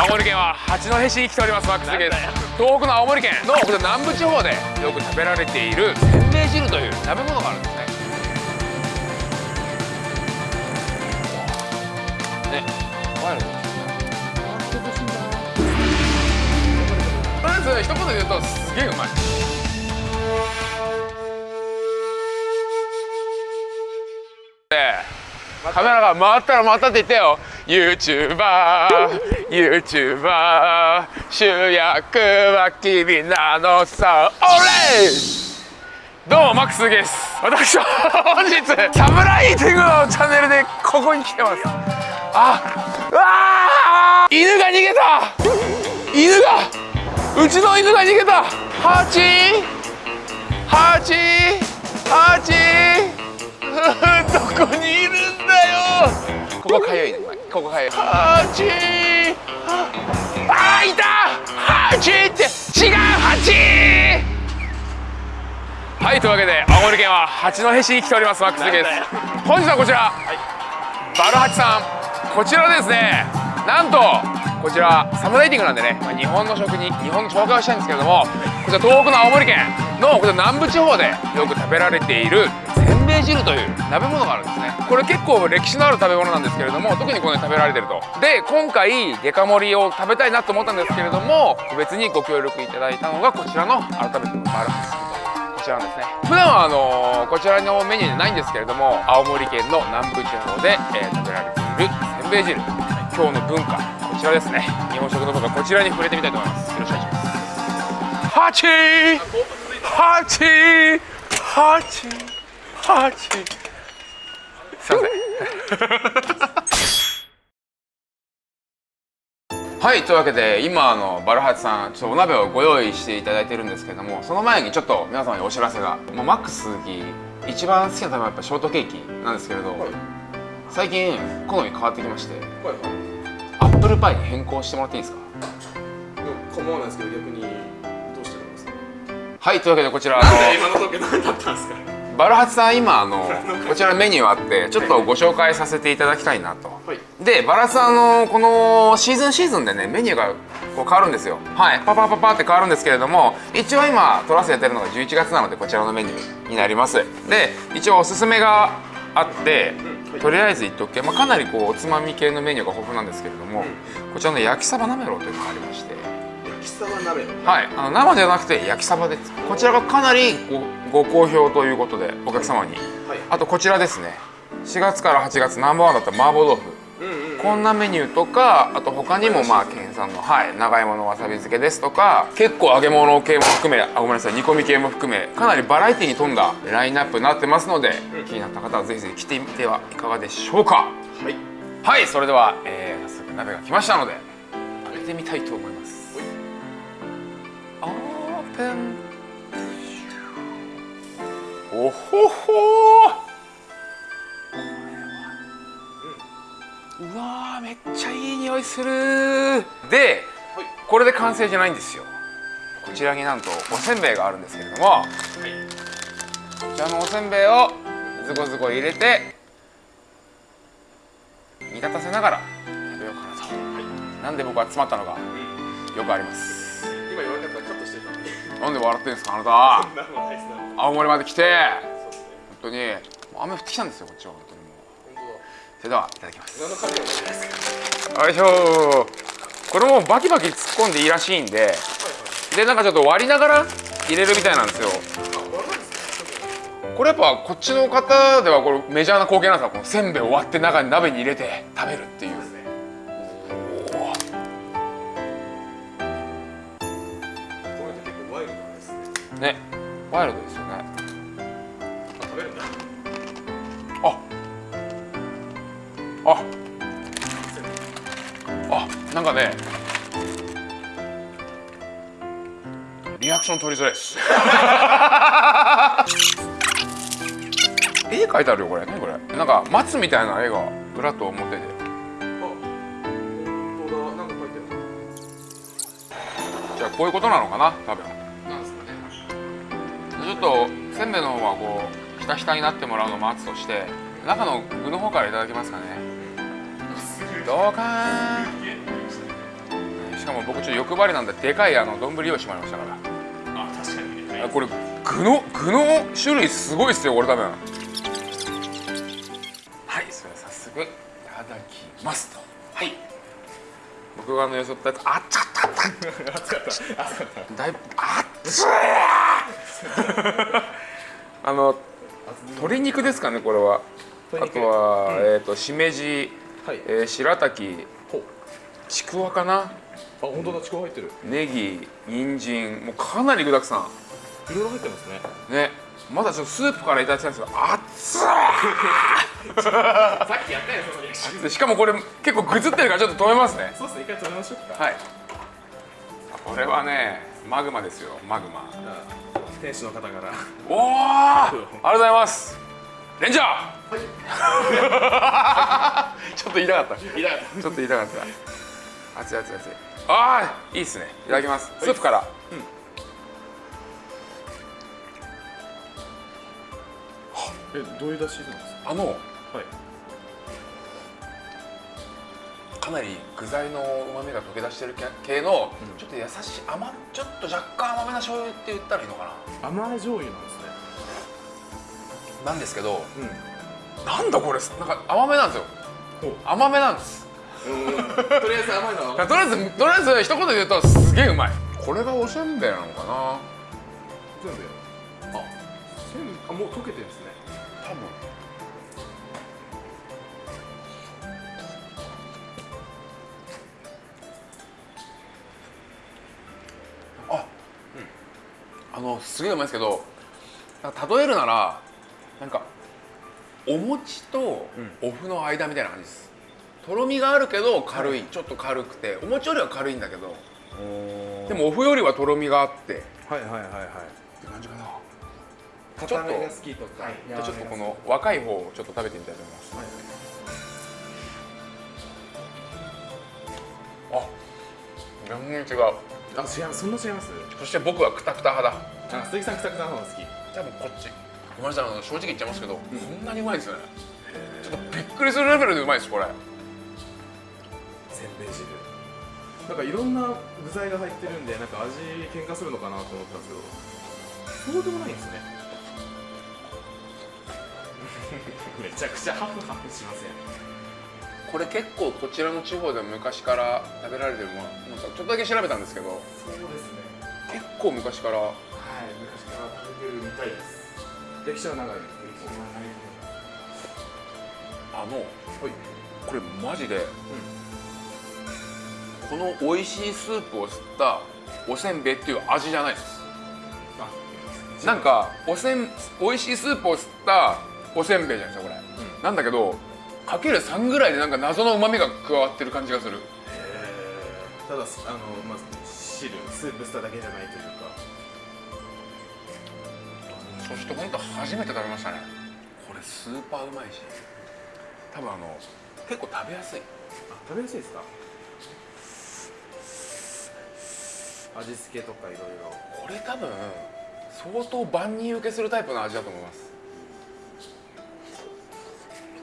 青森県は八戸市に来ておりますマックスです。東北の青森県のこれ南部地方でよく食べられているせんべい汁という。鍋物があるんですね。ね。ワイルドとりあえず一言で言うとすげえうまいカメラが回ったら回ったって言ってよ。YouTuberYouTuber 主役は君なのさ。オレどうもマックスです。私は本日サムライティングのチャンネルでここに来てます。あうわー犬が逃げた。犬がうちの犬が逃げた。ハチハチハチ どこにいるんだよ。ここかゆいね。ここかゆい。ハチあーいた。ハチって。違うハチはいというわけで青森県は八戸市に来ております。マックスです。本日はこちら、バルハチさん。こちらですねなんとこちらサムライティングなんでね、まあ、日本の食に日本の紹介をしたいんですけれどもこちら東北の青森県のこちら南部地方でよく食べられているせんべい汁という鍋物があるんですね。これ結構歴史のある食べ物なんですけれども特にこの食べられてると。で今回デカ盛りを食べたいなと思ったんですけれども特別にご協力いただいたのがこちらの改めてバルハチさんこちらですね。普段はあのこちらのメニューでないんですけれども青森県の南部地方で、えー食べられているせんべい汁。今日の文化こちらですね。日本食の文化こちらに触れてみたいと思います。よろしくお願いします。ハチハチハチハチすいません。はいというわけで今あのバルハチさんちょっとお鍋をご用意していただいてるんですけれどもその前にちょっと皆様にお知らせがもうマックスに一番好きな食べ物はやっぱショートケーキなんですけれど、最近好み変わってきまして。はいはいアップルパイに変更してもらっていいですか？構わないですけど逆にどうしてですか？はいというわけでこちらあの今の時何だったんですか？バルハチさん今あの こちらメニューあってちょっとご紹介させていただきたいなと。はい。でバラハチさんあのこのシーズンシーズンでねメニューがこう変わるんですよ。はい。パパパパって変わるんですけれども一応今撮らせてるのが11月なのでこちらのメニューになります。で一応おすすめがあってとりあえず言っとくけ、まあ、かなりこうおつまみ系のメニューが豊富なんですけれどもこちらの焼きサバなめろうというのがありまして。焼きそば鍋？はい、あの生じゃなくて焼きサバです。こちらがかなりごご好評ということでお客様に。はい。あとこちらですね。4月から8月ナンバーワンだった麻婆豆腐。うんうん。こんなメニューとかあと他にもまあ県産のはい長芋のわさび漬けですとか結構揚げ物系も含めあごめんなさい煮込み系も含めかなりバラエティに富んだラインナップになってますので気になった方はぜひぜひ来てみてはいかがでしょうか。はい。はいそれでは、えー、早速鍋が来ましたので開けてみたいと思います。オープン。おほほうわーめっちゃいい匂いする。ではい。これで完成じゃないんですよ。こちらになんとおせんべいがあるんですけれども。はい。こちらのおせんべいをズコズコ入れて煮立たせながら食べようかなと、なんで僕は詰まったのかよくあります。今言われたからカットしてたのに。なんで笑ってんですかあなた。青森まで来て。ね。本当に。雨降ってきたんですよこっちはそれではいただきます。よいしょこれもバキバキ突っ込んでいいらしいんででなんかちょっと割りながら入れるみたいなんですよ。これやっぱこっちの方ではこれメジャーな光景なんですかこのせんべいを割って中に鍋に入れて食べるっていう。ねねワイルドですよね。あ食べるんだあああなんかねリアクション取りづらいです。絵描いてあるよこれ何これ。なんか松みたいな絵がぶらっと表で。じゃあこういうことなのかな多分。なんですかね。ちょっとせんべいの方はこうひたひたになってもらうのを待つとして中の具の方からいただきますかねどうか。ーかも僕ちょっと欲張りなんででかいあの丼用意してもらいましたから。あ確かにね。あこれ具の具の種類すごいっすよこれ多分。はいそれ早速いただきますと。はい。僕があのよそったやつあっちゃった。った熱かった。熱かった。だいぶあっつい。あの鶏肉ですかねこれは。あとは、うん。えっ、としめじ、はい。えー、白滝。ちくわかな？あ本当だちくわ入ってる。ネギ人参。もうかなり具だくさいろいろ入ってますね。んね。まだちょっとスープからいただきたいんですけど熱い さっきやったよそのリアクションでしかもこれ結構ぐずってるからちょっと止めますね。そうっすね一回止めましょうか。はい。これはねマグマですよ。マグマ。店主の方から。おおありがとうございます。レンジャー、ちょっと言いたかった。ちょっと言いたかった。熱い熱い熱い。ああいいっすね。いただきます。スープから。えどういう出汁なんですあのかはい。かなり具材のうまみが溶け出してる系の、ちょっと優しい甘ちょっと若干甘めな醤油って言ったらいいのか甘い醤油なんですね。ななんですけどうんなんだこれ。なんか甘めなんですよ。ほ甘めなんです。とりあえず甘いのは とりあえずとりあえず一言で言うとすげえうまい。これがおせんべいなのかな？全部あせんあもう溶けてるんですね。多分。あ、あのすげえうまいですけど例えるならなんかお餅とお麩の間みたいな感じです。とろみがあるけど軽い、ちょっと軽くて。お餅よりは軽いんだけど。でもお麩よりはとろみがあって。ってはいはいはい。はい感じかな。硬めが好きとか。じゃあちょっとこの若い方をちょっと食べてみたいと思います、あ全然違う。あ違う。そんな違います？そして僕はクタクタ派だ。あ鈴木さんくたくたの方が好き。多分こっちごめんなさい正直言っちゃいますけど、こんなにうまいんですよね。ちょっとびっくりするレベルでうまいですこれ。せんべい汁。なんかいろんな具材が入ってるんでなんか味喧嘩するのかなと思ったんですけどそうでもないんですね。めちゃくちゃハフハフしません。これ結構こちらの地方でも昔から食べられてるもの。ちょっとだけ調べたんですけどそうですね。結構昔から。はい昔から食べてるみたいです歴史は長いあのはい。これマジで、この美味しいスープを吸ったおせんべいっていう味じゃないです。あなんかおせん美味しいスープを吸ったおせんべいじゃないですかこれ、なんだけどかける3ぐらいでなんか謎のうまみが加わってる感じがする。えー。ただあのまあ汁スープスターだけじゃないというかそして本当初めて食べましたね。これスーパーうまいし。多分あの結構食べやすい。あ食べやすいですか？味付けとかいろいろ。これ多分相当万人受けするタイプの味だと思います。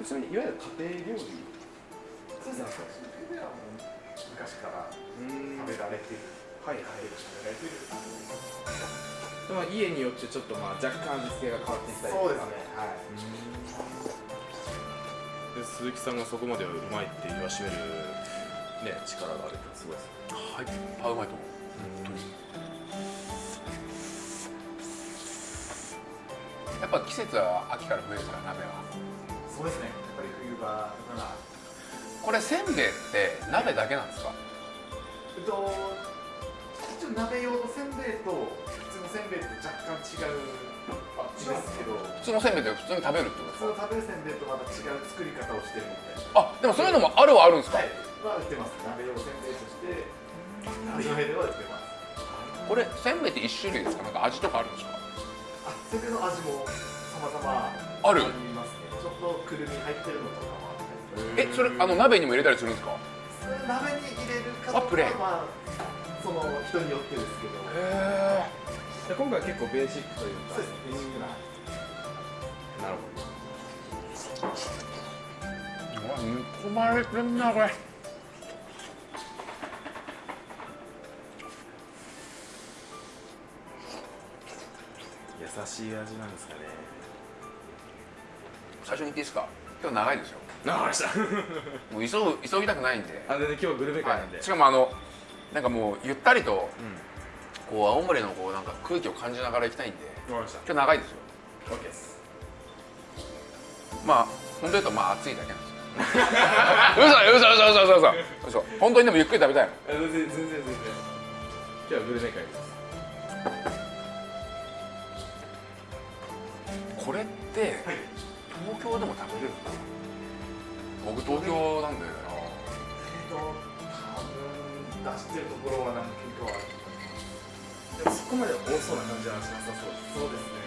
ちなみにいわゆる家庭料理。そうですね、それはもう昔からうん食べられてる、はいはい。食べられてるでも家によってちょっとまあ若干味付けが変わってきたりとか。そうですね、はい。で鈴木さんがそこまでうまいって言わしめるね力があるってすごいですはい。あうまいと思う。やっぱ季節は秋から冬ですから鍋は。そうですね、やっぱり冬場これせんべいって鍋だけなんですか？えっと、一応鍋用のせんべいと普通のせんべいって若干違う。んですけど、普通のせんべいって普通に食べるってことですか？普通の食べるせんべいとまた違う作り方をしてるので、あでもそういうのもあるはあるんですか、はい、は売ってます。鍋用せんべいとして、鍋用では売ってます。これせんべいって一種類ですか？なんか味とかあるんですか？あ、せんべいの味も様々ある。りますね。ちょっとくるみ入ってるのとかもあったり。えそれあの鍋にも入れたりするんですか？鍋に入れるかどうかは、まあ、その人によってですけど。へで今回は結構ベーシックというか。そうですベーシックな。なるほど。うわ煮込まれてんなこれ。優しい味なんですかね。最初に言っていいですか？今日長いでしょ長かしたもう急ぐ急ぎたくないんで。あ全然今日グルメ会なんで、はい、しかもあのなんかもうゆったりと、こう青森のこうなんか空気を感じながら行きたいんで。んわかりました。今日長いですよ。OK です。まあ本当言うとまあ暑いだけなんですよ。嘘嘘嘘嘘嘘嘘。嘘。本当にでもゆっくり食べたいの。あ全然全然全然。今日はグルメ会です。これって東京でも食べれるのかな？僕東京なんで。えっと多分出してるところは何軒かはあるでもそこまで多そうな感じはしなさそうですそうですね。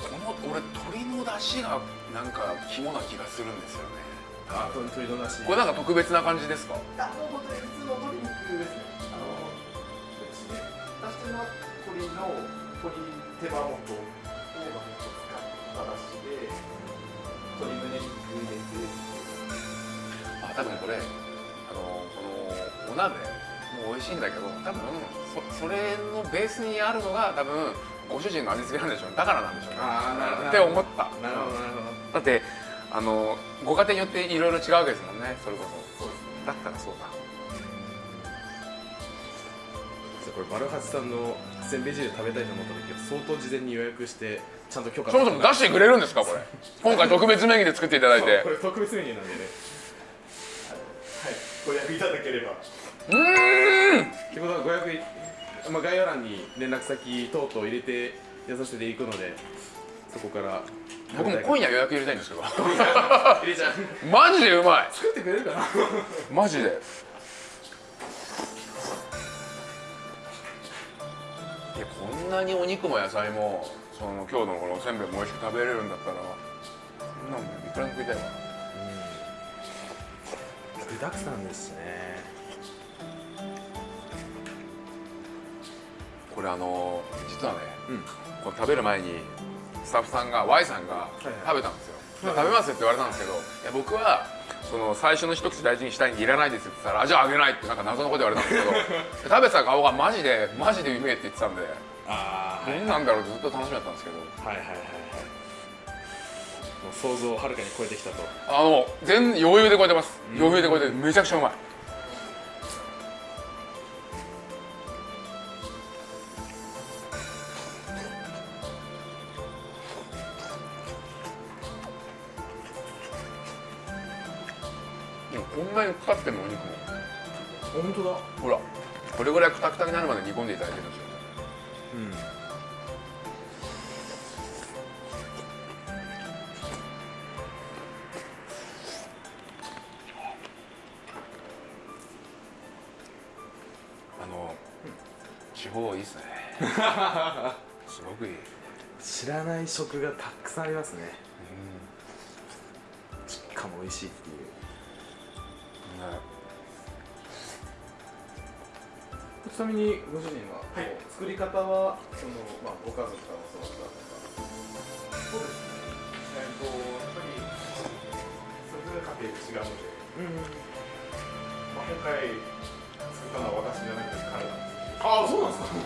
この俺鶏の出汁がなんか肝な気がするんですよね。あと鶏の出汁これなんか特別な感じですか？あもう本当に普通の鶏肉ですね。あので出してるのは鶏の鶏手羽元を手羽元を使った出汁で鶏胸肉入れて。あ多分これあのこのお鍋も美味しいんだけど多分そそれのベースにあるのが多分ご主人の味付けなんでしょうね。だからなんでしょうね。って思った。なるほどなるほど。だってあのご家庭によっていろいろ違うわけですもんね。それこそ。そうですね。だったらそうだ。これバルハチさんのせんべい汁食べたいと思った時は相当事前に予約してちゃんと許可そもそも出してくれるんですかこれ？今回特別メニューで作っていただいて。これ特別メニューなんでね。はい。ご予約いただければうーん。ってことはご予約い、まあ、概要欄に連絡先等々入れてやさせていくのでそこから僕も今夜予約入れたいんですけど。入れちゃう。マジでうまい。作ってくれるかな？マジで。いやこんなにお肉も野菜もその今日のこのおせんべいも美味しく食べれるんだったらそんなもんいくらでも食いたいわ。具だくさんですしねこれあの実はねうん。これ食べる前にスタッフさんが Y さんがはい食べたんですよ、食べますって言われたんですけどいや僕はその最初の一口大事にしたいんでいらないですって言ったらあじゃああげないってなんか謎のこと言われたんですけど 食べてた顔がマジでマジでうめえって言ってたんであどんなんだろうってずっと楽しみだったんですけど。はいはいはいはい。もう想像をはるかに超えてきたと。あの全余裕で超えてます。余裕で超えてめちゃくちゃうまいなにかかってんのお肉も。本当だ。ほらこれぐらいクタクタになるまで煮込んでいただいてるんですよ。うん。あの地方いいっすね。すごくいい。知らない食がたくさんありますね。しかも美味しいっていうなみにご主人は、はい。作り方はその、まあ、ご家族から教わったとかそうですねえっとやっぱりそれぞれ家庭違うので、まあ、今回作ったのは私じゃなくて彼なんですけどああそうなんですか。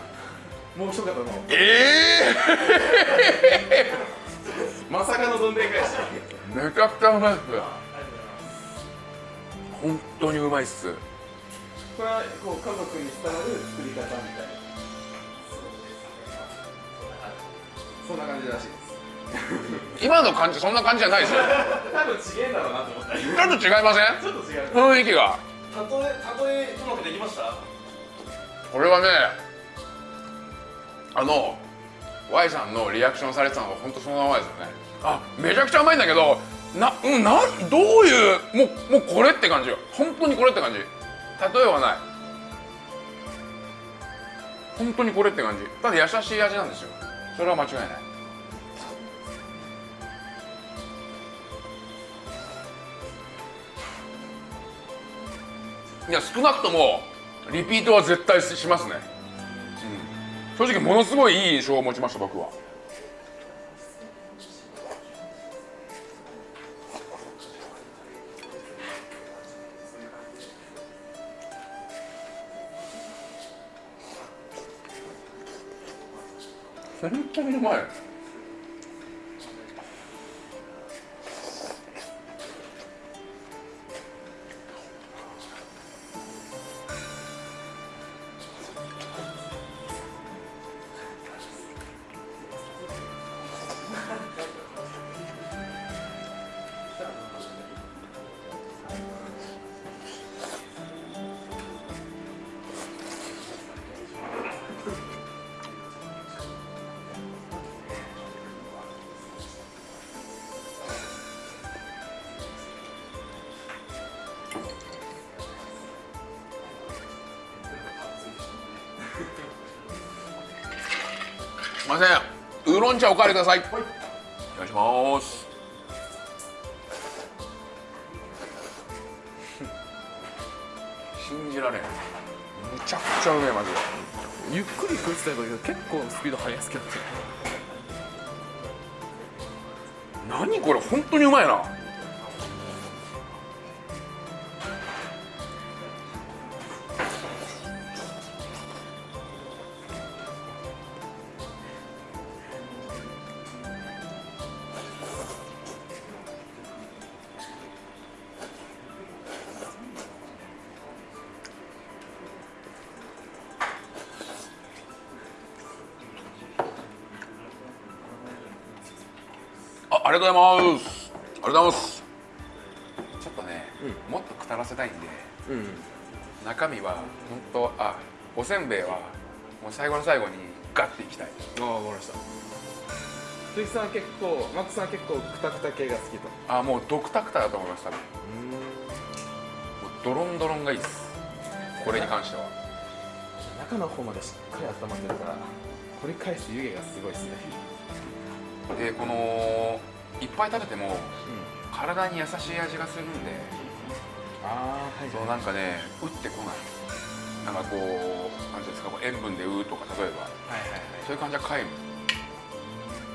もう一方のえまさかのどんでん返しえめちゃくちゃうまいっすありがとうございます。本当にうまいっすこれはこう家族に伝わる作り方みたいな。そんな感じらしいです。今の感じそんな感じじゃないですよ。多分違えんだろうなと思った。ちょっと違いません？ちょっと違う。雰囲気が。例え例えうまくできました？これはねあの Y さんのリアクションされてたのが本当そのままですよね。あめちゃくちゃうまいんだけどなうんなどういうもうもうこれって感じよ。本当にこれって感じ例えはない。本当にこれって感じ。ただ優しい味なんですよ。それは間違いない。いや少なくともリピートは絶対しますね、うん、正直ものすごいいい印象を持ちました僕は。本当にうまいすい。茶おかわりください、お願いします。信じられん。むちゃくちゃうめえマジで。ゆっくり食ってたけど結構スピード速いですけど何これ本当にうまいなりがとうございます。ありがとうございます。ちょっとね、もっとくたらせたいんでうん。中身は本当あおせんべいはもう最後の最後にガッていきたい。ああ分かりました。鈴木さん結構マックさん結構クタクタ系が好きと。あもうドクタクタだと思います多分もうドロンドロンがいいです。これに関しては。中の方までしっかり温まってるから取り返す湯気がすごいですね。でこのいっぱい食べてもうん。体に優しい味がするんでああはいそうなんかね打ってこない。なんかこうなんていうんですかこう塩分でうとか例えば。はいはいはい。そういう感じは皆無。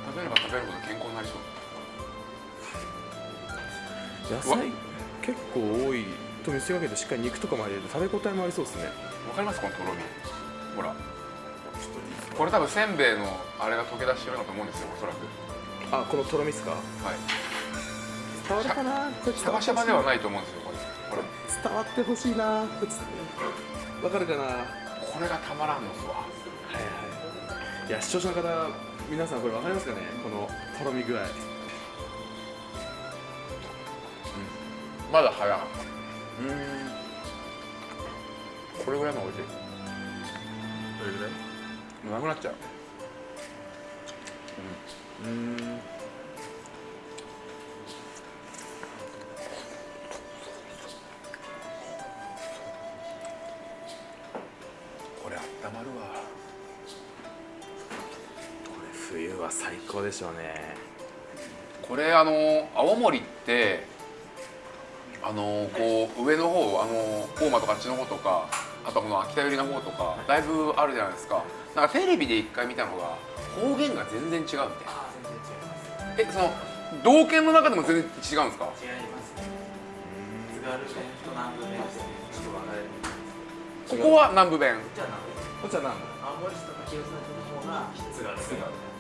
食べれば食べるほど健康になりそう。野菜結構多いと見せかけてしっかり肉とかも入れると食べ応えもありそうですね。わかりますこのとろみほら。これ多分せんべいのあれが溶け出してるのと思うんですよおそらくあこのとろみっすか。はい。伝わるかな？これシャバシャバではないと思うんですよこれ。これ伝わってほしいなわかるかな？はいこれがたまらんのっすわ。はいい。や視聴者の方皆さんこれわかりますかね？このとろみ具合。まだ早い。うん。これぐらいの美味しい。どれぐらい？もうなくなっちゃう。うんこれあったまるわ。これ冬は最高でしょうね。これあの青森ってあのこう上の方あの大間とかあっちの方とかあとこの秋田寄りの方とかだいぶあるじゃないですか。なんかテレビで一回見たのが方言が全然違うみたいなえその道県の中でも全然違うんですか？違います。ここは南部弁。こっちは南部弁。こっちは何青森市とか広島の方が津軽弁。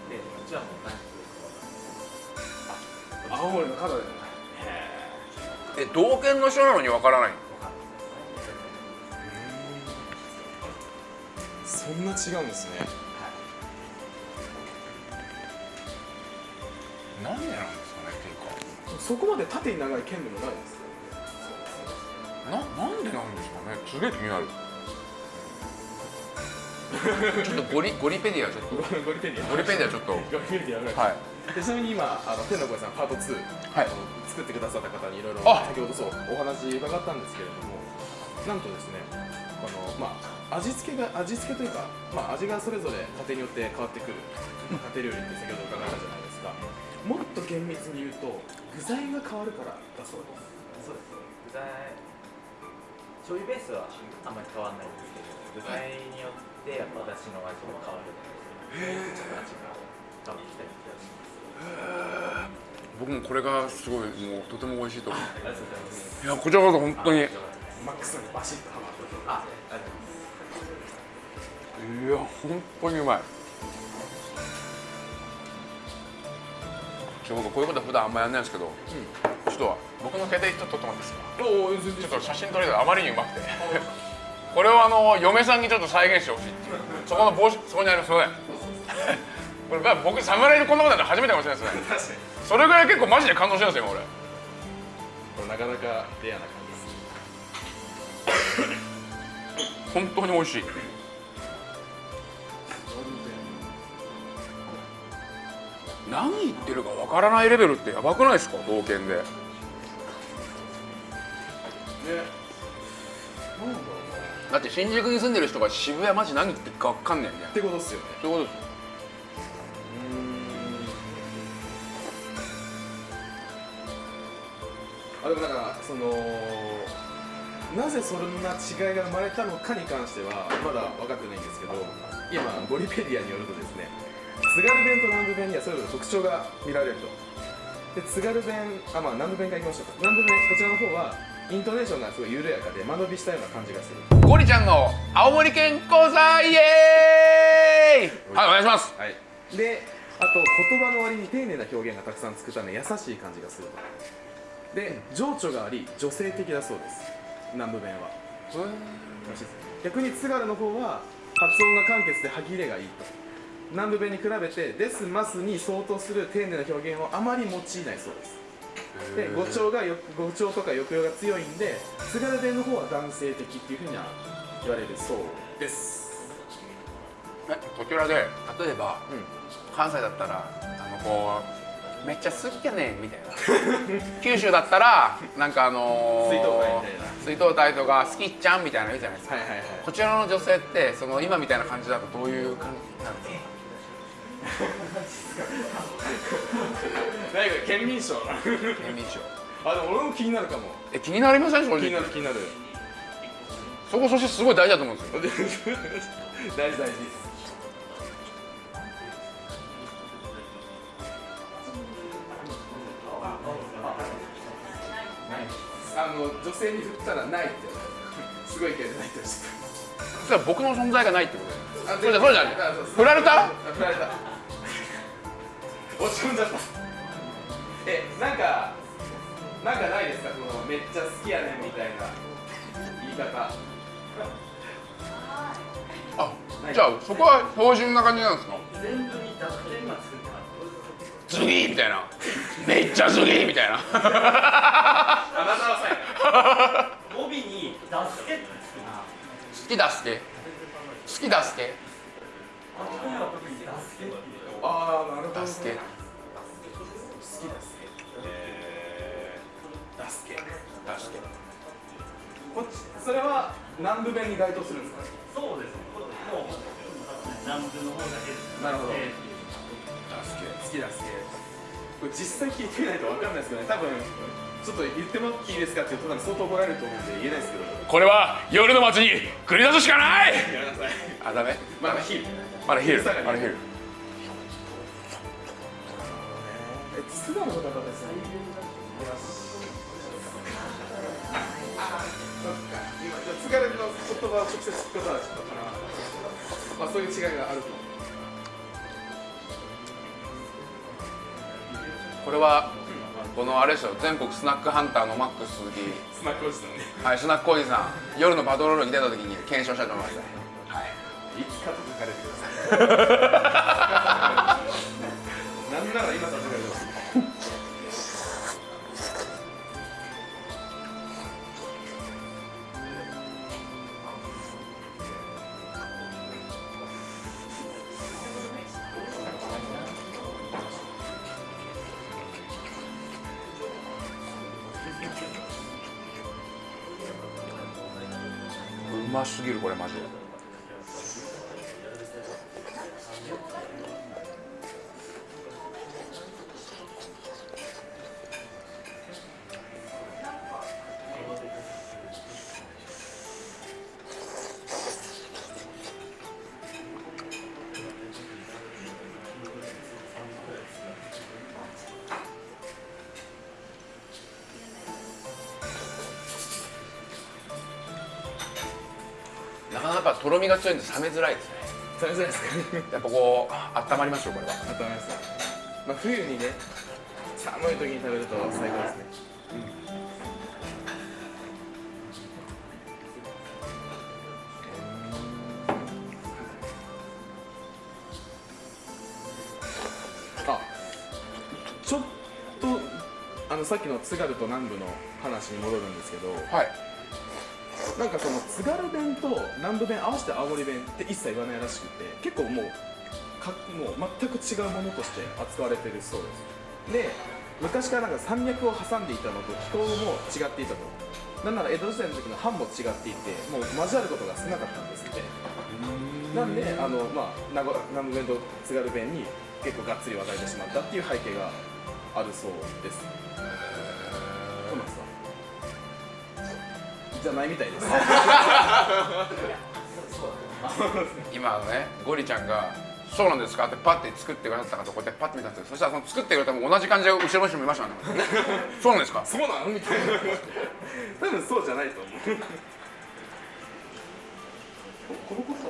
でこっちはもう南部青森の角でえ道県の人なのにわからないそんな違うんですねなんでなんですかねっていうか。そこまで縦に長い県でもないです。ななんでなんですかね。すげえ気になる。ちょっとゴリゴリペディアちょっと。ゴリペディア。ゴリペディア。ちょっと。ゴリペディアぐらい。はい。でちなみに今あの天の声さんパート2、はい。あの作ってくださった方にいろいろあ！先ほどそうお話伺ったんですけれどもなんとですねあのまあ味付けが味付けというか、まあ、味がそれぞれ家庭によって変わってくる、まあ家庭料理って先ほど伺ったじゃないですかもっと厳密に言うと具材が変わるからだそうです。そうです具材醤油ベースはあんまり変わらないんですけど具材によってやっぱ私の味も変わるのでちょっと味が変わってきたり気がします僕もこれがすごいもうとても美味しいと思う。います。いやこちらこそ本当に。いやマックスにバシッとハマったと。います。本当にうまいちょ僕こういうこと普段あんまやんないんですけど、ちょっと僕の携帯ちょっと撮ってもらっていいですか？ちょっと写真撮りたいあまりにうまくて。これをあの嫁さんにちょっと再現してほしいっていう。そこの帽子そこにありますすいませんこれまあ僕侍でこんなことやったら初めてかもしれないですね。それぐらい結構マジで感動してるんですよ今俺。これなかなかレアな感じです。本当に美味しい何言ってるかわからないレベルってやばくないですか？同県で。ね。だって新宿に住んでる人が渋谷マジ何言ってるかわかんないんだよってことっすよね。そういうことですあでもなんかそのなぜそんな違いが生まれたのかに関してはまだ分かってないんですけど今ボリペディアによるとですね津軽弁と南部弁にはそれぞれ特徴が見られると。で津軽弁あまあ南部弁からいきましょうか。南部弁こちらの方はイントネーションがすごい緩やかで間延びしたような感じがする。ゴリちゃんの青森県講座イエーイ。はい。お願いします。はい。であと言葉の割に丁寧な表現がたくさんつくため優しい感じがすると。で情緒があり女性的だそうです。南部弁は。らしいです。逆に津軽の方は発音が簡潔で歯切れがいいと南部弁に比べて「です」「ます」に相当する丁寧な表現をあまり用いないそうです。で語調がよ語調とか抑揚が強いんで津軽弁の方は男性的っていうふうには言われるそうです。えこちらで例えばうん。関西だったらあのこうめっちゃ好きやねんみたいな。九州だったらなんかあのー、水筒体みたいな。水筒体とか好きっちゃんみたいなの言うじゃないですか、はいはいはい。こちらの女性ってその今みたいな感じだとどういう感じなんですか？何か県民賞。県民賞。あでも俺も気になるかも。え気になりません正気にな直る気になる。そこそしてすごい大事だと思うんですよ。大事大事。あの女性に振ったらないって。すごい勢いでないってそれは僕の存在がないってことたそれじゃそうじゃ振られた？あ振られた落ち込んじゃった。えなんかなんかないですか？そのめっちゃ好きやねんみたいな言い方。あじゃあそこは標準な感じなんですか？全部に濁点がつくってます。次みたいな。めっちゃ次みたいな。あなたはさ語尾に「ダスケ」って好きだすけ好きだすけあっちの方が特に「ダスケ」ってああなるほどだすけ好きですえー、ダスケ。だすけこっちそれは南部弁に該当するんですか？そうです。ねもう南部の方だけですなるほどえダスケ好きダスケこれ実際聞いてみないと分かんないですけどね多分ちょっと言ってもいいですかって言うと多分相当怒られると思うんで言えないですけどこれは夜の街に繰り出すしかないやめなさいあダメまだヒールまだヒールまだヒールえ津田の方ですねあそっか今津軽の言葉を直接聞くことはちょっとかなまあそういう違いがあると。これはこのあれですよ。全国スナックハンターのマックス鈴木スナックおじさん。ねはい。スナックおじさん。夜のパトロールに出た時に検証したと思います。はい。い。つかと書かれてください。なんなら今さこれマジで。かとろみが強いんで冷めづらいですね。それじゃないですかやっぱこう温まりますよこれは。あとあれですまあ冬にね寒い時に食べると最高ですね。あちょっとあのさっきの津軽と南部の話に戻るんですけどはいなんかその津軽弁と南部弁合わせて青森弁って一切言わないらしくて結構もうかもう全く違うものとして扱われてるそうです。で昔からなんか山脈を挟んでいたのと気候も違っていたと。なんなら江戸時代の時の藩も違っていてもう交わることが少なかったんですって。なんであの、まあ、名古南部弁と津軽弁に結構がっつり分かれてしまったっていう背景があるそうですじゃないみたいです。今あのねゴリちゃんが「そうなんですか?」ってパッて作ってくださったかとこうやってパッて見たんですよ。そしたらその作ってくれたも同じ感じで後ろの人もいましたね。そうなんですか？そうなのみたいな多分そうじゃないと思う。このことだ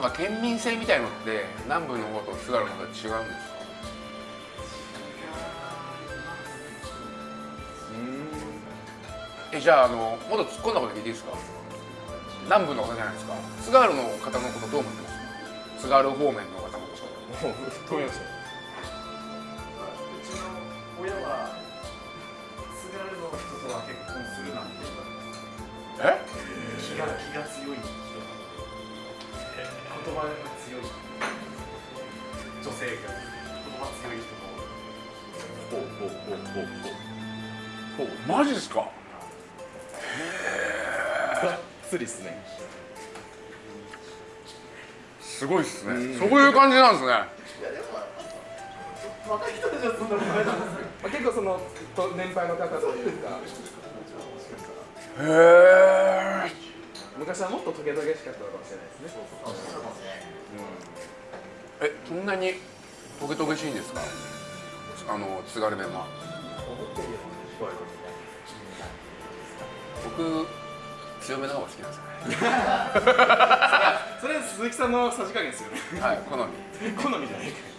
なんか県民性みたいのって南部の方と津軽の方と違うんですか？えじゃああのもっと突っ込んだこと聞いていいですか？南部の方じゃないですか？津軽の方のことどう思ってます？津軽方面の方のこと。もう飛びましたうちの親は津軽の人とは結婚するなんて言われてえ？気が気が強い葉が強い人女性が言葉強い人もほうほうほうほうほうほうマジですかへえがっつりっすねすごいっすねそういう感じなんですねいやでも若い。人たちはそんなことない。なんですけど、結構その年配の方とい。うかへえ昔はもっとトゲトゲしかったのかもしれないですね。えそんなにトゲトゲしいんですか？あの津軽弁は。僕強めの方が好きなんですよ それは鈴木さんのさじ加減ですよね。ねはい好み。好みじゃない。か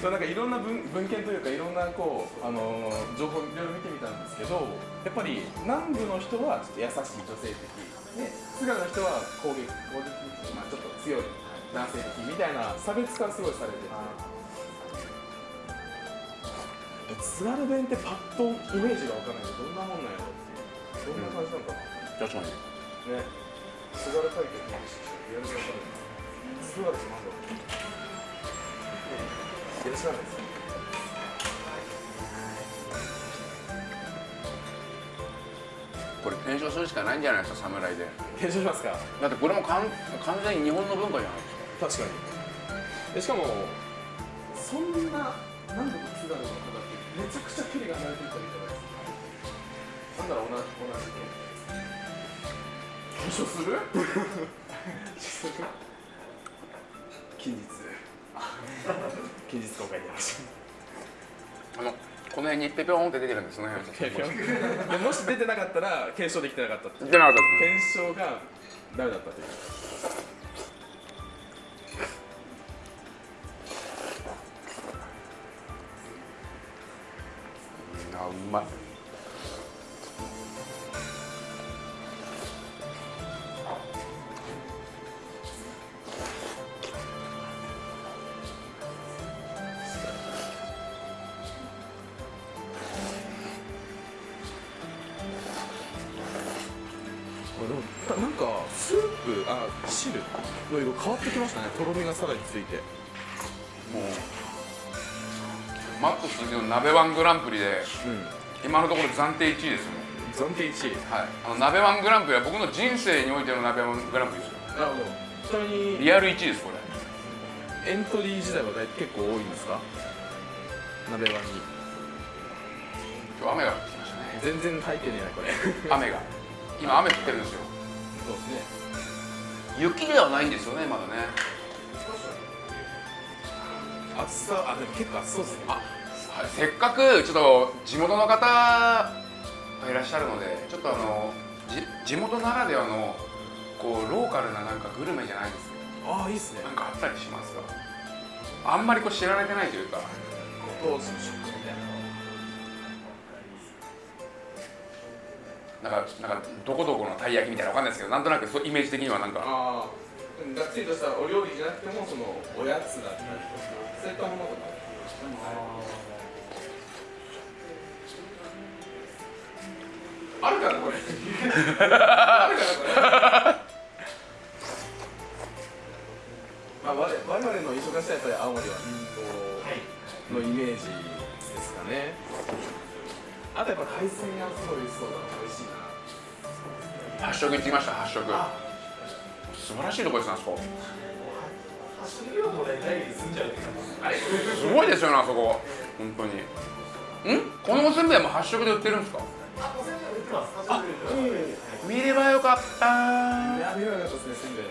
そうなんかいろんな文文献というかいろんなこう、あのー情報いろいろ見てみたんですけどやっぱり南部の人はちょっと優しい女性的で津軽の人は攻撃攻撃的、まあ、ちょっと強い男性的みたいな差別化すごいされてて。津軽弁ってパッとイメージがわからない。けどどんなもんなんやろっていう。どんな感じなのかな、確かに。ね。津軽海峡の話やる気わかる津軽ってなんだろうよろしくお願いします。これ検証するしかないんじゃないですか侍で。検証しますか？だってこれも完全に日本の文化じゃないですか確かにでしかもそんな南部と津軽の方ってめちゃくちゃ距離が離れてるじゃな。いですかなんだろう同じ同じ検証する 近日 近日公開でやりましあのこの辺にペペロンって出てるんですその辺をちょっとたでもし出てなかったら検証できてなかったっていう。出なかった検証がダメだったという。あうまいなんかスープあ汁の色変わってきましたね。とろみがさらについて。もうマックスの鍋ワングランプリでうん。今のところ暫定1位ですもん暫定1位。はい。あの鍋ワングランプリは僕の人生においての鍋ワングランプリですよ。なるほどちなみにリアル1位ですこれ。エントリー自体は大結構多いんですか？鍋版に。今日雨が降ってきましたね。全然入ってねえなこれ。雨が。今雨降ってるんですよそうですね。雪ではないんですよねまだね。暑さあでも結構暑そうですね。あはい。せっかくちょっと地元の方がいらっしゃるのでちょっとあのじ地元ならではのこうローカルななんかグルメじゃないですけああいいっすね。どなんかあったりしますか？あんまりこう知られてないというか。ご当地の食ななんかなんかどこどこのたい焼きみたいなわかんないですけどなんとなくそうイメージ的にはなんか。ああがっつりとしたお料理じゃなくてもそのおやつだったりとかそうい。ったものとかあるかなこれ。あるかなこれ。まあ我々我々の忙しさはやっぱり青森はのイメージですかねあとやっぱ海鮮がすごい美味しそうだな美味しいな。発色行ってきました？発色素晴らしいとこですねあそこ。走りをもらいたい住んじゃうす。ごいですよねあそこ。本当に。ん？このおせんべいも発色で売ってるんですか？あ、おせんべい売ってます。あ、見ればよかったいや、見ればよかったですね、せんべいね。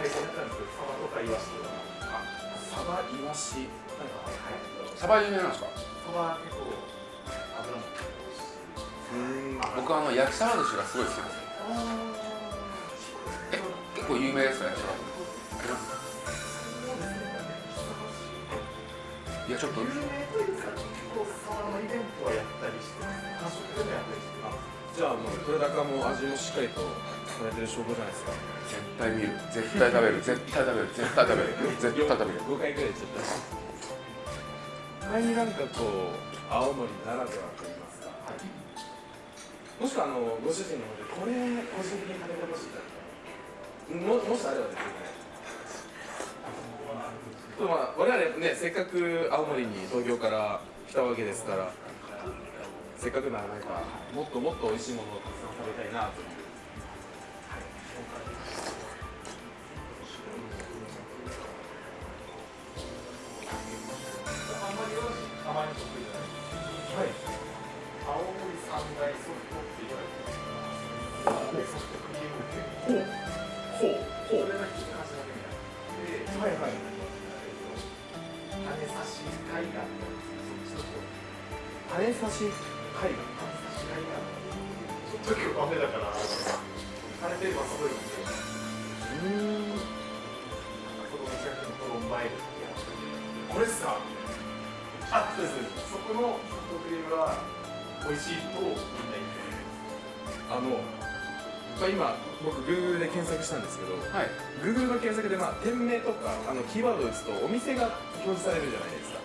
海鮮だったんですけど、サバとかイワシとか。サバ、イワシ。サバ有名なんですかサバ結構油も。僕あの焼きサバ寿司がすごい好きですえ結構有名ですか焼きサバありますいやちょっと有名というか、結構サバのイベントはやったりしてます。韓国でもやったりしてます。じゃあ、もう、取れ高も味もしっかりと。されてる証拠じゃないですか。絶対見る絶対食べる絶対食べる絶対食べる絶対食べる五回くらい言っちゃった。前になんかこう、青森ならではと言いますか。もしくは、あの、ご主人の方で、これ、個人的に食べてほしいだ。も、もしあればですね。まあ、我々ね、せっかく青森に東京から来たわけですから。せっかくならなんか、もっともっと美味しいものをたくさん食べたいなとよし、たまに得意じゃない。はい。青森三大ソフトって言われてます。ソフトクリーム系。ほう。ほう。ほそれが一つ話だけになって、はい。はい。羽差し海岸のそっちの方羽差し海岸。羽差し海岸ちょっと今日雨だから晴れてればすごい。んでうん。その近くのコロンバイルこれっすか。あそうですそこのソフトクリームは美味しいとみんな言ってあの。まあ、今僕 Google で検索したんですけどはい。Google の検索でまあ店名とかあのキーワードを打つとお店が表示されるじゃないですか。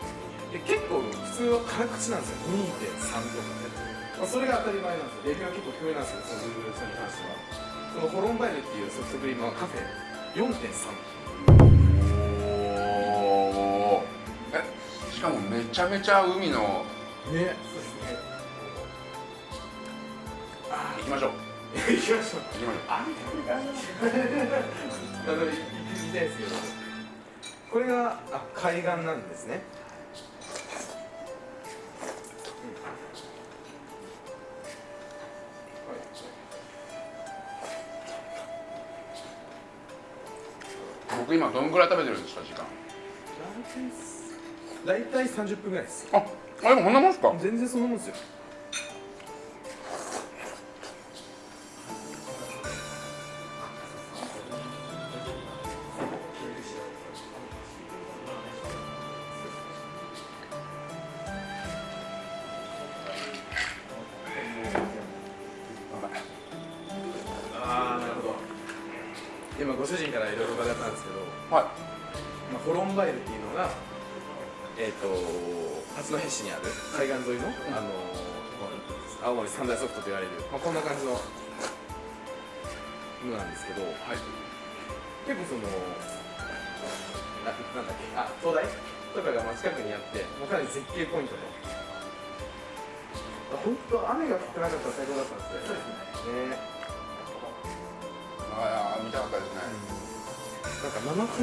で結構普通は辛口なんですよ。2.3とか、まあ、それが当たり前なんですよ。レビューは結構低めなんですよその Google さんに関しては。そのホロンバイルっていうソフトクリームはカフェ。4.3かもめちゃめちゃ海のね。そうですね。行きましょう。行きましょう。行きましょう。あの行ってみたいですけどこれがあ海岸なんですね。僕今どんぐらい食べてるんですか時間大体30分ぐらいです。ああでもこんなもんですか？全然そんなもんですよ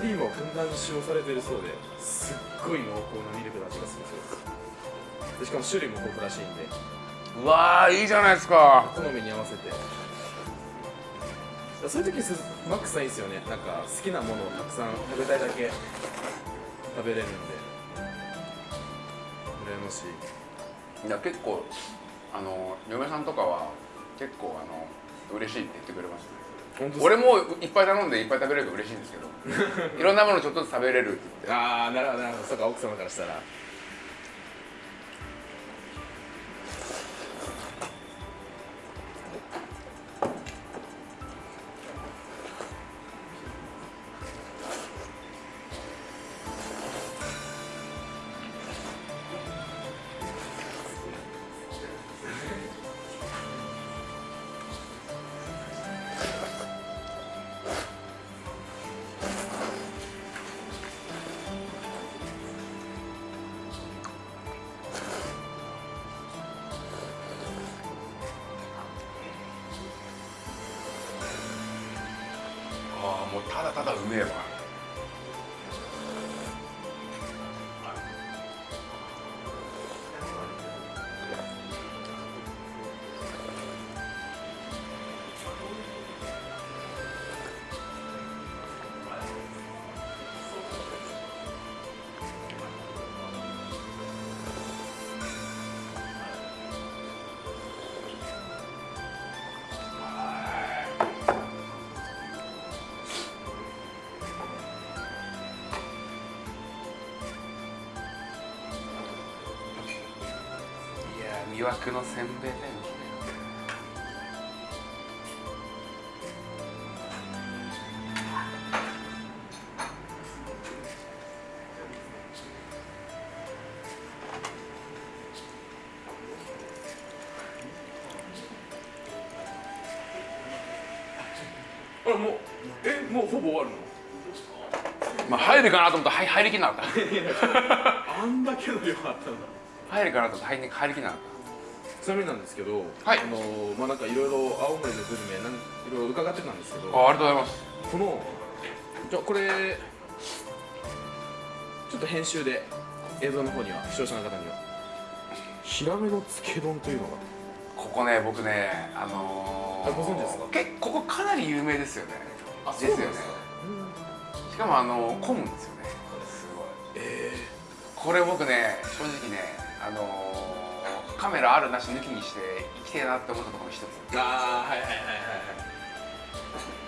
クリームをふんだんに使用されてるそうですっごい濃厚なミルクの味がするそうです。でしかも種類も豊富らしいんで。うわーいいじゃないですか。好みに合わせて。そういう時すマックスさんいいですよね。なんか好きなものをたくさん食べたいだけ食べれるんで。羨ましい。いや結構あの嫁さんとかは結構あの嬉しいって言ってくれましたね俺もいっぱい頼んでいっぱい食べれると嬉しいんですけど。いろんなものちょっとずつ食べれるって言って。ああなるほどなるほど。そうか奥様からしたらいや魅惑のせんべいもうえもうほぼ終わるの？まあ入るかなと思ったら入入りきんなかった。あんだけの量あったんだ入るかなと思ったら入り入りきんなかっちなみになんですけど、はい。あのーまあなんかいろいろ青森のグルメなんいろいろ伺ってたんですけどたあありがとうございます。このじゃあこれちょっと編集で映像の方には視聴者の方にはヒラメのつけ丼というのが。ここね僕ねあのー、あご存知ですか？結構ここかなり有名ですよね。あですよね。しかもあの混むんですよね。すごい。えこれ僕ね正直ねあのーカメラあるなし抜きにして行きてえなって思ったところの一つ。ー、ああはいはいはいはい。はい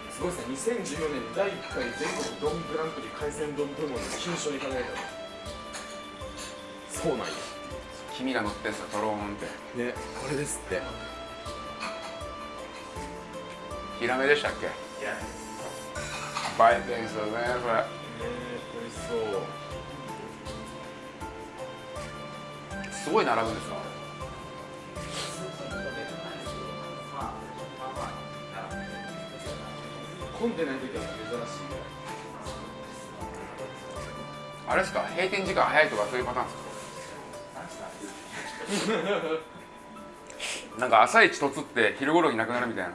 すごいですね。2014年に第1回全国丼グランプリ海鮮丼部門の金賞に輝いたそうなんや。黄身が乗ってんすよトローンって。ねこれですって。ヒラメでしたっけ？いや映えてんすよねそれ。ね美味しそう。すごい並ぶんですか？混んでない時は珍しい。あれですか？閉店時間早いとかそういうパターンですか？なんか朝一とつって昼頃になくなるみたいな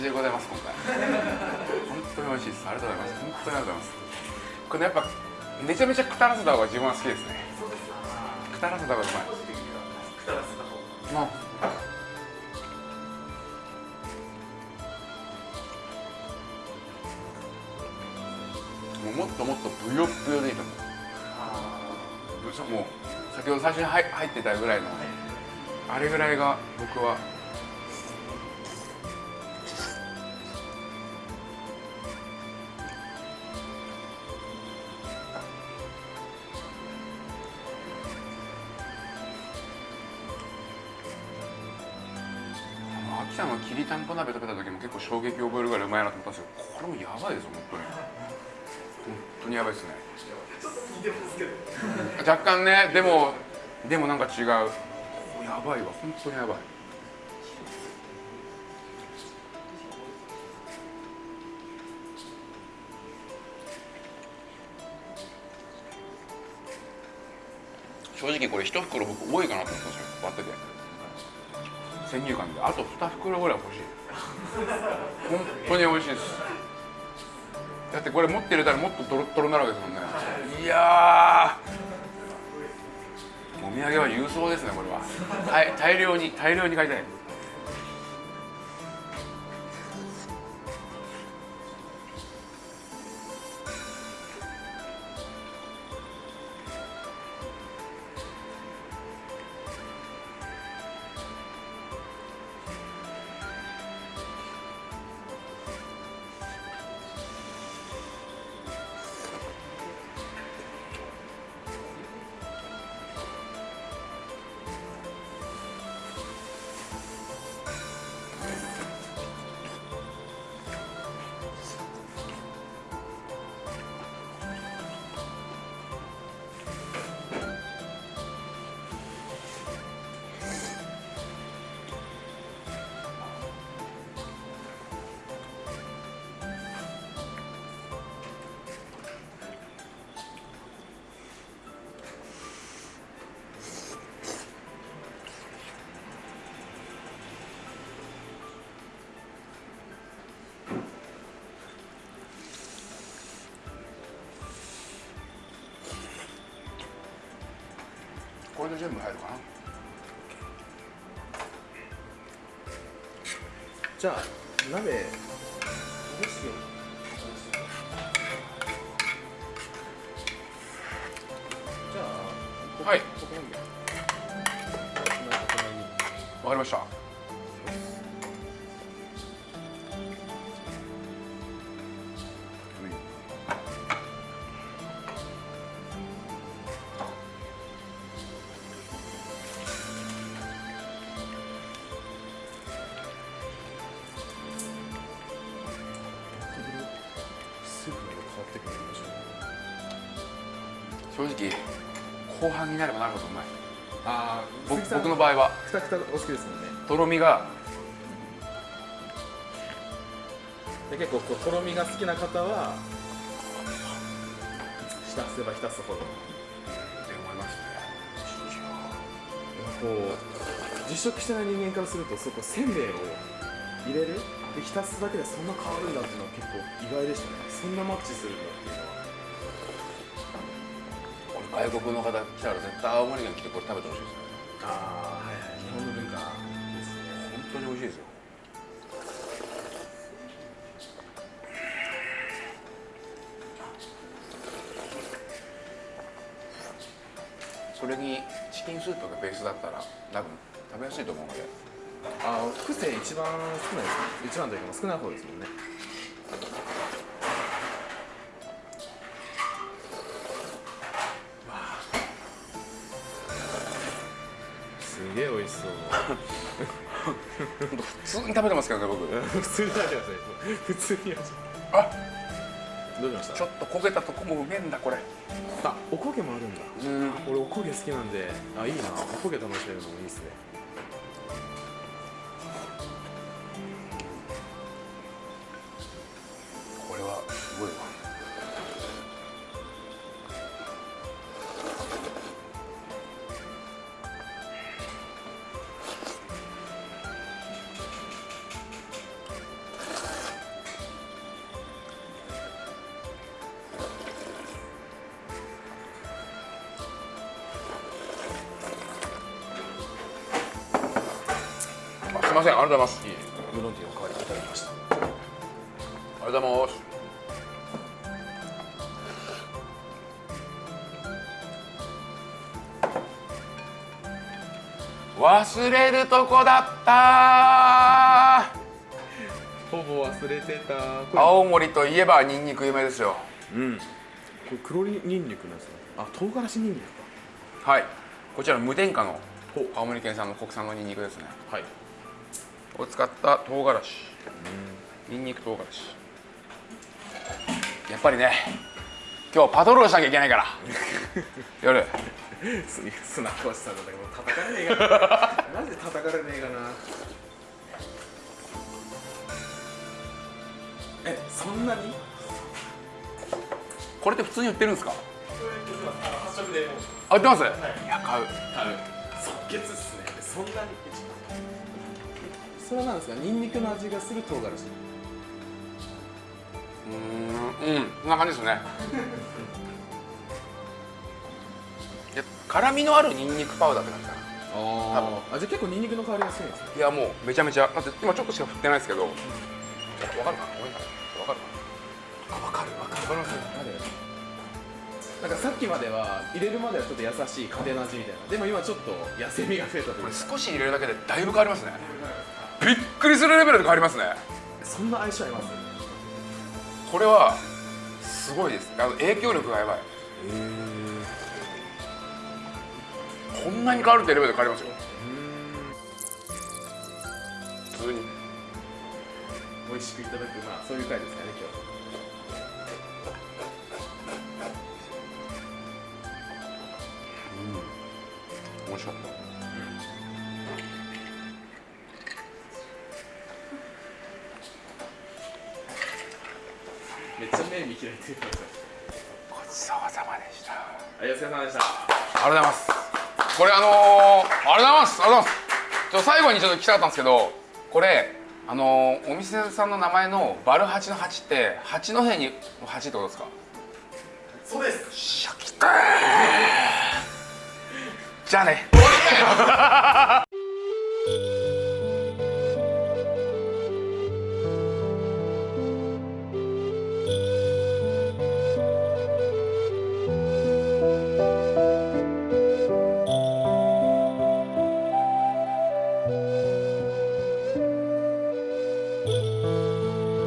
普通の食事でございます今回。本当に美味しいです。ありがとうございます。本当にありがとうございます。これねやっぱめちゃめちゃくたらせた方が自分は好きですね。くたらせた方がうまい。くたせた方がもうもっともっとブヨブヨでいいと思う。もう先ほど最初に入入ってたぐらいのあれぐらいが僕はあの秋田のきりたんぽ鍋食べた時も結構衝撃を覚えるぐらいうまいなと思ったんですけどこれもやばいですよ本当に。本当にやばいですね若干ねでもでもなんか違う。やばいわ本当にやばい。正直これ一袋僕多いかなと思ったんですよ割ってて先入観であと2袋ぐらい欲しい。本当に美味しいです。だってこれ持って入れたらもっとトロットロになるわけですもんね。いやお土産は郵送ですねこれは。大大量に大量に買いたい。これで全部入るかな。じゃあ鍋場合は。くたくたお好きですもんね。とろみが。で結構こうとろみが好きな方は浸せば浸すほど。って思いますねこう実食してない人間からするとそこせんべいを入れる？で浸すだけでそんな変わるんだっていうのは結構意外でしたね。そんなマッチするんだっていうのは。これ外国の方来たら絶対青森県来てこれ食べてほしいですねあはいはい日本の文化ですね。本当に美味しいですよ。それにチキンスープがベースだったら多分食べやすいと思うので。ああ複製一番少ないですね。一番というか少ない方ですもんね。通に食べてますけどね僕。普通に食べてください普通に味あどうしましたちょっと焦げたとこもうめえんだこれ。あおこげもあるんだ。うん。俺おこげ好きなんで。あいいな。おこげ楽しめるのもいいですねませんありがとうございます。いいウーロンティーの代わりにいただきました。ありがとうございます。忘れるとこだった。ほぼ忘れてた。青森といえばニンニク有名ですよ。うん。これ黒ニンニクなんですねあ唐辛子ニンニクはい。こちら無添加の青森県産の国産のニンニクですね。かはいを使った唐辛子。ニンニク唐辛子。やっぱりね今日パトロールしなきゃいけないから。夜。す砂川さんだけど叩かれねえかな。マジで叩かれねえかな。えそんなに？これって普通に売ってるんですか？あ売ってます、い、や買う。即決っすね。そんなに？それはなんですかニンニクの味がする唐辛子。うーんうんそんな感じですね。い や辛みのあるニンニクパウダーって感じかな。ああじゃあ結構ニンニクの香りがするんですね。いやもうめちゃめちゃ。だって今ちょっとしか振ってないですけど。わかるかな？ごめんなさい。わかるかな？あわかるわかる。わかりますなんかさっきまでは入れるまではちょっと優しい家庭の味みたいな。でも今ちょっと痩せみが増えたというか。これ少し入れるだけでだいぶ変わりますねびっくりするレベルで変わりますね。そんな相性あります？これはすごいです。あの影響力がやばい。こんなに変わるってレベルで変わりますよ。普通に。美味しくいただくまあそういう回ですかね今面白かった見開いてくださいごちそうさまでした。はいお疲れ様でした。ありがとうございます。これあのー、ありがとうございます。ありがとうございますちょ最後にちょっと聞きたかったんですけどこれあのー、お店さんの名前のバル八の八って八戸にの八ってことですか？そうです。シャキッじゃあね